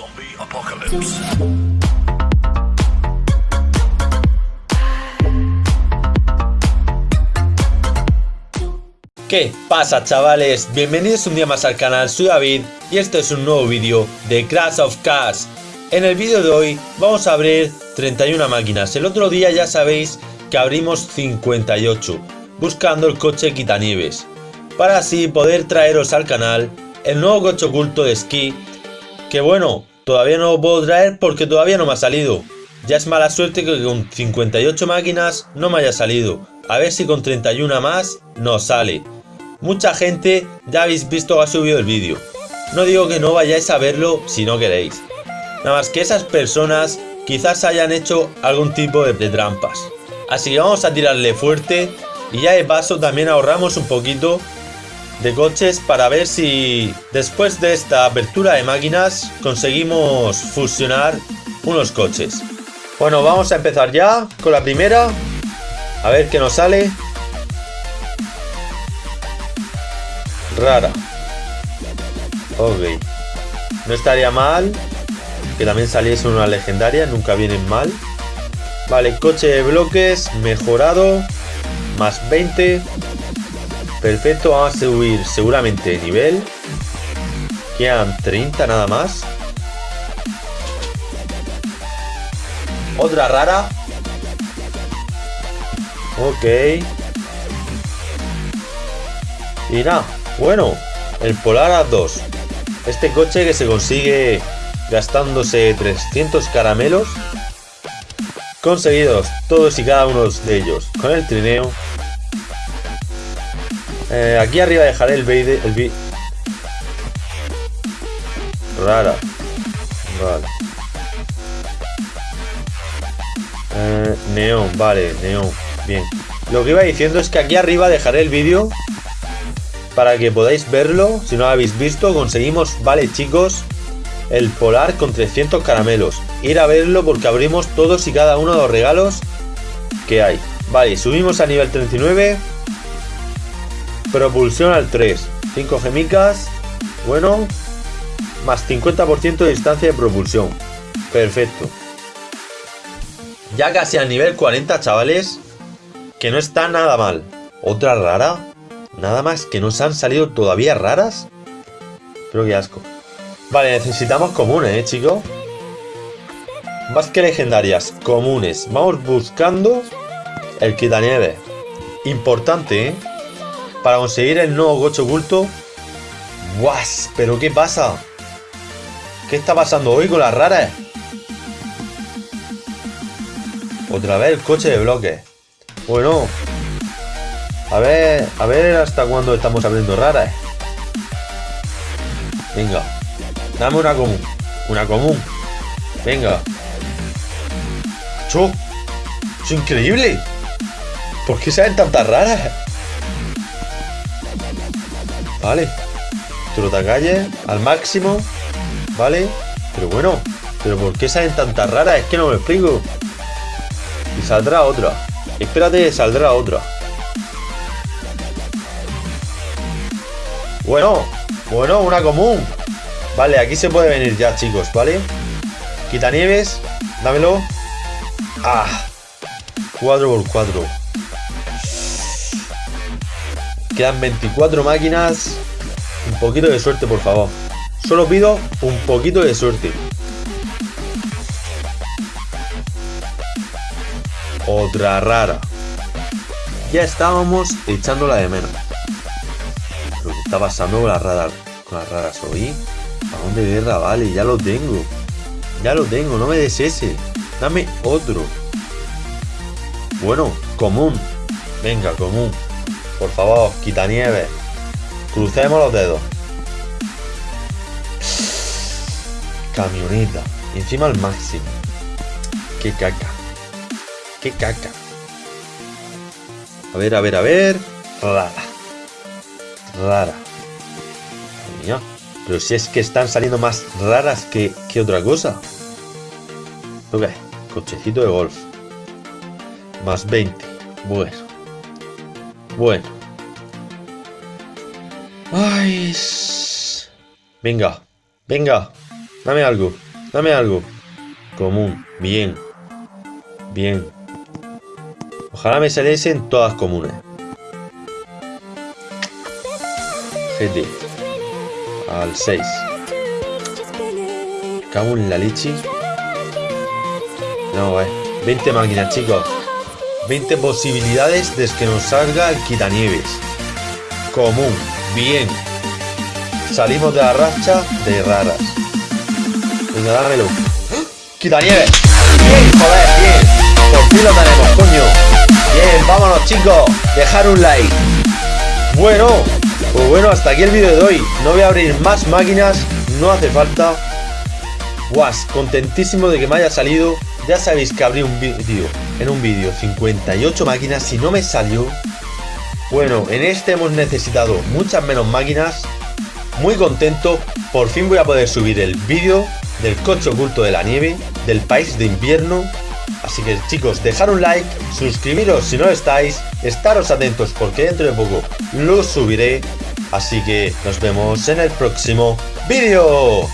Zombie apocalypse. ¿Qué pasa chavales? Bienvenidos un día más al canal, soy David y este es un nuevo vídeo de Crash of Cars. En el vídeo de hoy vamos a abrir 31 máquinas, el otro día ya sabéis que abrimos 58, buscando el coche quitanieves, para así poder traeros al canal el nuevo coche oculto de esquí, que bueno, todavía no lo puedo traer porque todavía no me ha salido. Ya es mala suerte que con 58 máquinas no me haya salido, a ver si con 31 más nos sale. Mucha gente ya habéis visto que ha subido el vídeo. No digo que no vayáis a verlo si no queréis. Nada más que esas personas quizás hayan hecho algún tipo de, de trampas. Así que vamos a tirarle fuerte y ya de paso también ahorramos un poquito de coches para ver si después de esta apertura de máquinas conseguimos fusionar unos coches. Bueno, vamos a empezar ya con la primera. A ver qué nos sale. Rara. Ok. No estaría mal que también saliese una legendaria, nunca vienen mal. Vale, coche de bloques mejorado, más 20. Perfecto, vamos a subir seguramente de nivel. Quedan 30 nada más. Otra rara. Ok. Y nada, bueno, el Polar A2. Este coche que se consigue gastándose 300 caramelos. Conseguidos todos y cada uno de ellos con el trineo. Eh, aquí arriba dejaré el vídeo. El Rara. Vale. Eh, neón, vale, neón. Bien. Lo que iba diciendo es que aquí arriba dejaré el vídeo para que podáis verlo. Si no lo habéis visto, conseguimos, vale chicos, el polar con 300 caramelos. Ir a verlo porque abrimos todos y cada uno de los regalos que hay. Vale, subimos a nivel 39. Propulsión al 3. 5 gemicas. Bueno. Más 50% de distancia de propulsión. Perfecto. Ya casi al nivel 40, chavales. Que no está nada mal. Otra rara. Nada más que nos han salido todavía raras. Pero qué asco. Vale, necesitamos comunes, ¿eh, chicos? Más que legendarias, comunes. Vamos buscando el quitanieve. Importante, ¿eh? Para conseguir el nuevo coche oculto. ¡Guas! ¿Pero qué pasa? ¿Qué está pasando hoy con las raras? Otra vez el coche de bloque. Bueno. A ver, a ver hasta cuándo estamos abriendo raras. Venga. Dame una común. Una común. Venga. ¡Cho! ¡Es increíble! ¿Por qué salen tantas raras? Vale. calle al máximo. Vale. Pero bueno. ¿Pero por qué salen tantas raras? Es que no me explico. Y saldrá otra. Espérate, saldrá otra. Bueno. Bueno, una común. Vale, aquí se puede venir ya, chicos, ¿vale? Quitanieves. Dámelo. Ah. 4x4. Quedan 24 máquinas. Un poquito de suerte, por favor. Solo pido un poquito de suerte. Otra rara. Ya estábamos echándola de menos. Lo que está pasando con las raras, con las raras hoy. ¿A de guerra? Vale, ya lo tengo. Ya lo tengo, no me des ese. Dame otro. Bueno, común. Venga, común. Por favor, quita nieve. Crucemos los dedos. Camioneta. Encima al máximo. Qué caca. Qué caca. A ver, a ver, a ver. Rara. Rara. Pero si es que están saliendo más raras que, que otra cosa. Ok. Cochecito de golf. Más 20. Bueno. Bueno. Ay. Venga. Venga. Dame algo. Dame algo. Común. Bien. Bien. Ojalá me saliesen todas comunes. GT. Al 6. Cago en la leche. No, eh. 20 máquinas, chicos. 20 posibilidades de que nos salga el quitanieves. Común. Bien. Salimos de la racha de raras. Venga, dámelo. ¡Quitanieves! ¡Bien, joder, bien! Por fin lo tenemos, coño. Bien, vámonos, chicos. Dejar un like. Bueno, pues bueno, hasta aquí el vídeo de hoy. No voy a abrir más máquinas. No hace falta. Contentísimo de que me haya salido. Ya sabéis que abrí un vídeo en un vídeo 58 máquinas. Si no me salió, bueno, en este hemos necesitado muchas menos máquinas. Muy contento, por fin voy a poder subir el vídeo del coche oculto de la nieve, del país de invierno. Así que chicos, dejar un like, suscribiros si no estáis, estaros atentos porque dentro de poco lo subiré. Así que nos vemos en el próximo vídeo.